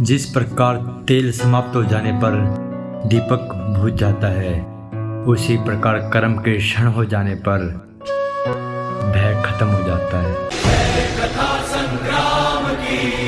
जिस प्रकार तेल समाप्त हो जाने पर दीपक बुझ जाता है, उसी प्रकार कर्म के क्षण हो जाने पर भय खत्म हो जाता है। कथा संग्राम की